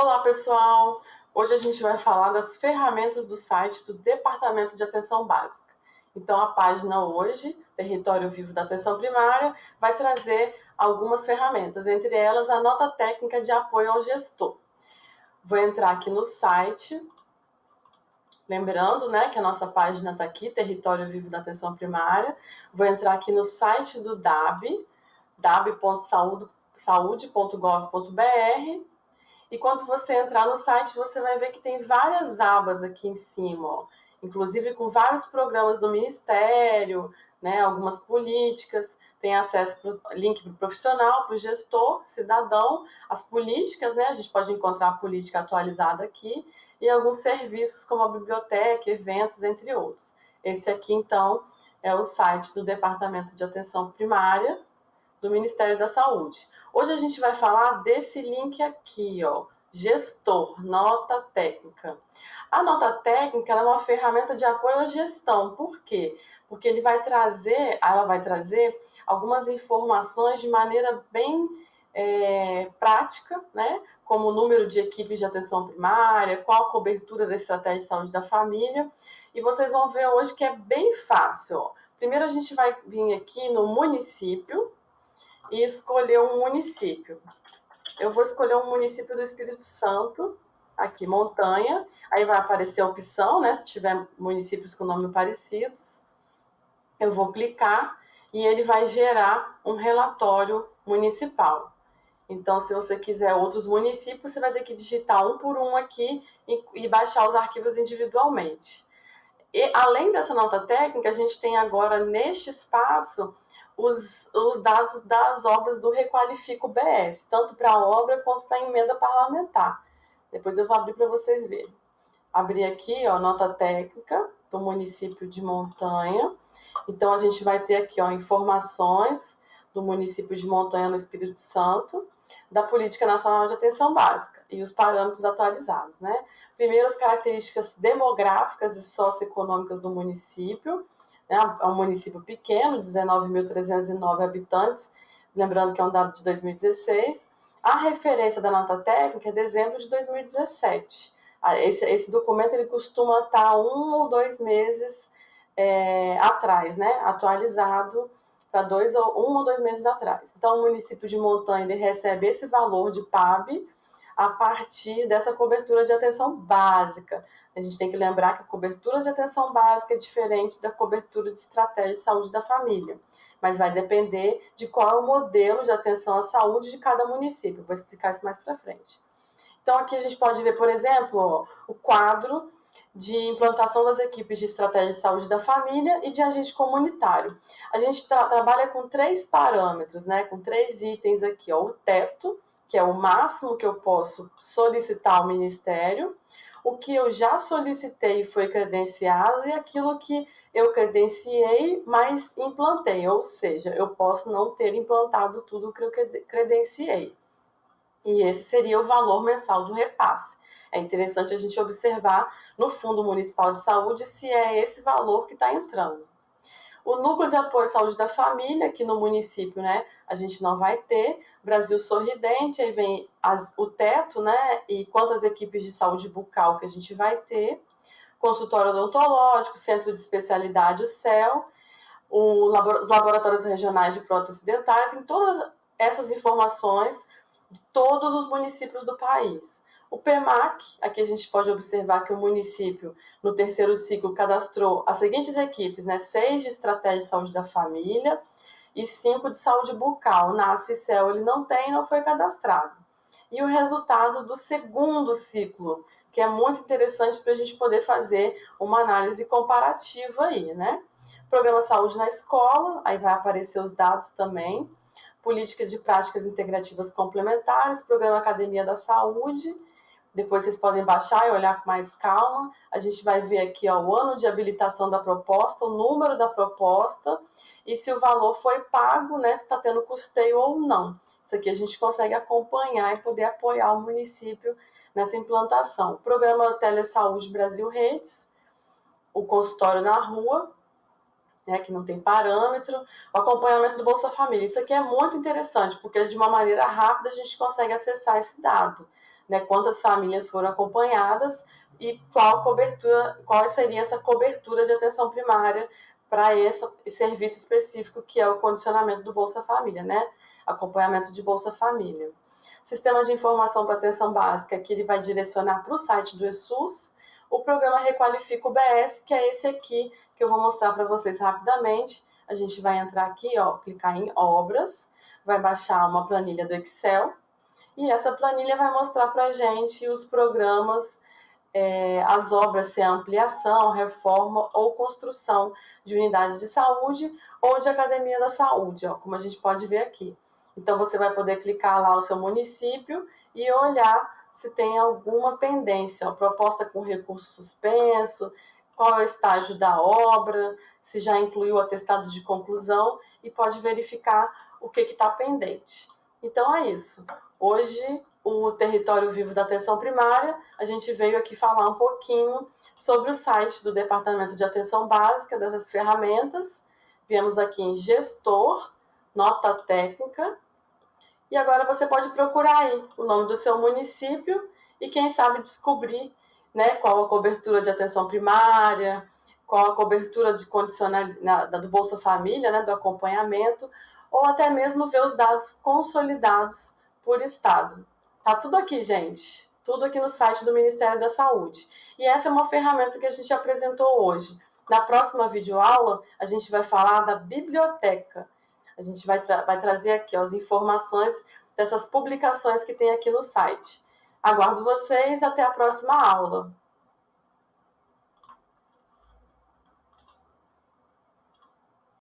Olá, pessoal! Hoje a gente vai falar das ferramentas do site do Departamento de Atenção Básica. Então, a página hoje, Território Vivo da Atenção Primária, vai trazer algumas ferramentas, entre elas a nota técnica de apoio ao gestor. Vou entrar aqui no site, lembrando né, que a nossa página está aqui, Território Vivo da Atenção Primária. Vou entrar aqui no site do DAB, dab.saude.gov.br e quando você entrar no site, você vai ver que tem várias abas aqui em cima, ó. inclusive com vários programas do Ministério, né, algumas políticas, tem acesso para link para o profissional, para o gestor, cidadão, as políticas, né, a gente pode encontrar a política atualizada aqui, e alguns serviços como a biblioteca, eventos, entre outros. Esse aqui, então, é o site do Departamento de Atenção Primária, do Ministério da Saúde. Hoje a gente vai falar desse link aqui, ó, gestor, nota técnica. A nota técnica é uma ferramenta de apoio à gestão. Por quê? Porque ele vai trazer, ela vai trazer algumas informações de maneira bem é, prática, né? Como o número de equipes de atenção primária, qual a cobertura da estratégia de saúde da família. E vocês vão ver hoje que é bem fácil. Ó. Primeiro a gente vai vir aqui no município, e escolher um município. Eu vou escolher um município do Espírito Santo, aqui, montanha. Aí vai aparecer a opção, né? Se tiver municípios com nome parecidos. Eu vou clicar e ele vai gerar um relatório municipal. Então, se você quiser outros municípios, você vai ter que digitar um por um aqui e, e baixar os arquivos individualmente. E, além dessa nota técnica, a gente tem agora neste espaço os, os dados das obras do Requalifico BS, tanto para a obra quanto para a emenda parlamentar. Depois eu vou abrir para vocês verem. Abrir aqui, ó, nota técnica do município de Montanha. Então, a gente vai ter aqui, ó, informações do município de Montanha, no Espírito Santo, da Política Nacional de Atenção Básica e os parâmetros atualizados, né? Primeiro, as características demográficas e socioeconômicas do município? É um município pequeno, 19.309 habitantes, lembrando que é um dado de 2016. A referência da nota técnica é dezembro de 2017. Ah, esse, esse documento ele costuma estar um ou dois meses é, atrás, né? atualizado para dois ou um ou dois meses atrás. Então, o município de Montanha ele recebe esse valor de PAB a partir dessa cobertura de atenção básica. A gente tem que lembrar que a cobertura de atenção básica é diferente da cobertura de estratégia de saúde da família, mas vai depender de qual é o modelo de atenção à saúde de cada município. Vou explicar isso mais para frente. Então, aqui a gente pode ver, por exemplo, o quadro de implantação das equipes de estratégia de saúde da família e de agente comunitário. A gente tra trabalha com três parâmetros, né, com três itens aqui, ó, o teto, que é o máximo que eu posso solicitar ao Ministério, o que eu já solicitei foi credenciado e aquilo que eu credenciei, mas implantei, ou seja, eu posso não ter implantado tudo que eu credenciei. E esse seria o valor mensal do repasse. É interessante a gente observar no Fundo Municipal de Saúde se é esse valor que está entrando. O núcleo de apoio à saúde da família, aqui no município, né, a gente não vai ter. Brasil Sorridente, aí vem as, o teto, né, e quantas equipes de saúde bucal que a gente vai ter. Consultório odontológico, centro de especialidade, o CEL, o, os laboratórios regionais de prótese dentária, tem todas essas informações de todos os municípios do país. O PEMAC, aqui a gente pode observar que o município, no terceiro ciclo, cadastrou as seguintes equipes, né? Seis de estratégia de saúde da família e cinco de saúde bucal. Na ASFICEL ele não tem, não foi cadastrado. E o resultado do segundo ciclo, que é muito interessante para a gente poder fazer uma análise comparativa aí, né? Programa Saúde na Escola, aí vai aparecer os dados também. Política de Práticas Integrativas Complementares, Programa Academia da Saúde, depois vocês podem baixar e olhar com mais calma. A gente vai ver aqui ó, o ano de habilitação da proposta, o número da proposta e se o valor foi pago, né, se está tendo custeio ou não. Isso aqui a gente consegue acompanhar e poder apoiar o município nessa implantação. O programa Telesaúde Brasil Redes, o consultório na rua, né, que não tem parâmetro, o acompanhamento do Bolsa Família. Isso aqui é muito interessante, porque de uma maneira rápida a gente consegue acessar esse dado né, quantas famílias foram acompanhadas e qual cobertura, qual seria essa cobertura de atenção primária para esse, serviço específico que é o condicionamento do Bolsa Família, né? Acompanhamento de Bolsa Família. Sistema de informação para atenção básica, que ele vai direcionar para o site do ESUS. O programa Requalifica o BS, que é esse aqui, que eu vou mostrar para vocês rapidamente. A gente vai entrar aqui, ó, clicar em obras, vai baixar uma planilha do Excel, e essa planilha vai mostrar para a gente os programas é, as obras, se é ampliação, reforma ou construção de unidade de saúde ou de academia da saúde, ó, como a gente pode ver aqui. Então, você vai poder clicar lá o seu município e olhar se tem alguma pendência, ó, proposta com recurso suspenso, qual é o estágio da obra, se já incluiu o atestado de conclusão e pode verificar o que está pendente. Então é isso. Hoje o território vivo da atenção primária, a gente veio aqui falar um pouquinho sobre o site do Departamento de Atenção Básica, dessas ferramentas. Viemos aqui em Gestor, Nota Técnica. E agora você pode procurar aí o nome do seu município e, quem sabe, descobrir né, qual a cobertura de atenção primária, qual a cobertura de condicionalidade do Bolsa Família, né, do acompanhamento, ou até mesmo ver os dados consolidados por estado. Tá tudo aqui, gente. Tudo aqui no site do Ministério da Saúde. E essa é uma ferramenta que a gente apresentou hoje. Na próxima videoaula, a gente vai falar da biblioteca. A gente vai, tra vai trazer aqui ó, as informações dessas publicações que tem aqui no site. Aguardo vocês até a próxima aula.